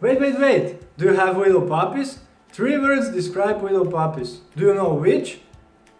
Wait, wait, wait! Do you have widow puppies? Three words describe widow puppies. Do you know which?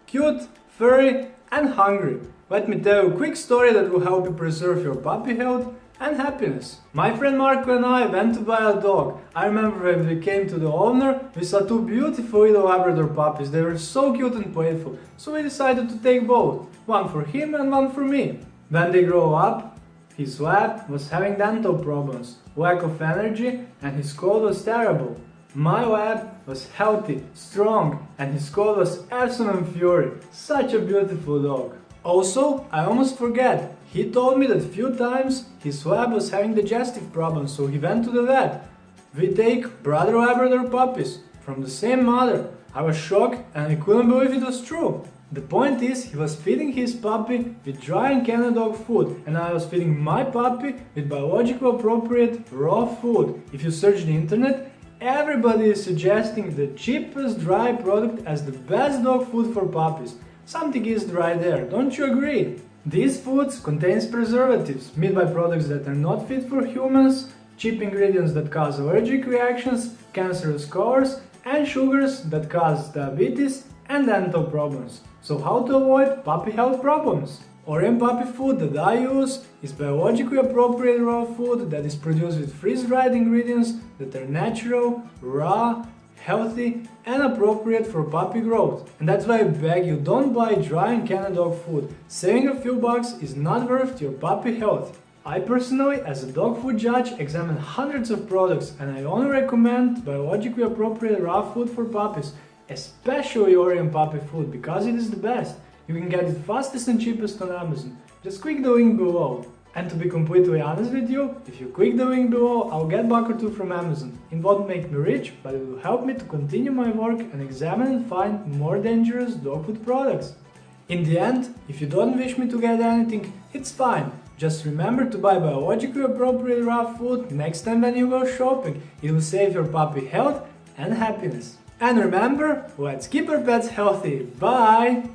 Cute, furry and hungry. Let me tell you a quick story that will help you preserve your puppy health and happiness. My friend Marco and I went to buy a dog. I remember when we came to the owner, we saw two beautiful little Labrador puppies. They were so cute and playful, so we decided to take both. One for him and one for me. When they grow up, his lab was having dental problems, lack of energy and his cold was terrible. My lab was healthy, strong and his cold was Epsilon Fury. Such a beautiful dog. Also, I almost forget, he told me that few times his lab was having digestive problems, so he went to the vet. We take brother Labrador puppies from the same mother. I was shocked and I couldn't believe it was true. The point is, he was feeding his puppy with dry and canned dog food and I was feeding my puppy with biologically appropriate raw food. If you search the internet, everybody is suggesting the cheapest dry product as the best dog food for puppies. Something is dry there, don't you agree? These foods contains preservatives made by products that are not fit for humans, cheap ingredients that cause allergic reactions, cancerous colors, and sugars that cause diabetes and dental problems. So how to avoid puppy health problems? Orijen puppy food that I use is biologically appropriate raw food that is produced with freeze-dried ingredients that are natural, raw, healthy and appropriate for puppy growth. And that's why I beg you don't buy dry and canned dog food. Saving a few bucks is not worth your puppy health. I personally, as a dog food judge, examine hundreds of products and I only recommend biologically appropriate raw food for puppies, especially Orijen puppy food because it is the best. You can get it fastest and cheapest on Amazon. Just click the link below. And to be completely honest with you, if you click the link below, I'll get buck or two from Amazon. It won't make me rich, but it will help me to continue my work and examine and find more dangerous dog food products. In the end, if you don't wish me to get anything, it's fine. Just remember to buy biologically appropriate raw food next time when you go shopping. It will save your puppy health and happiness. And remember, let's keep our pets healthy. Bye!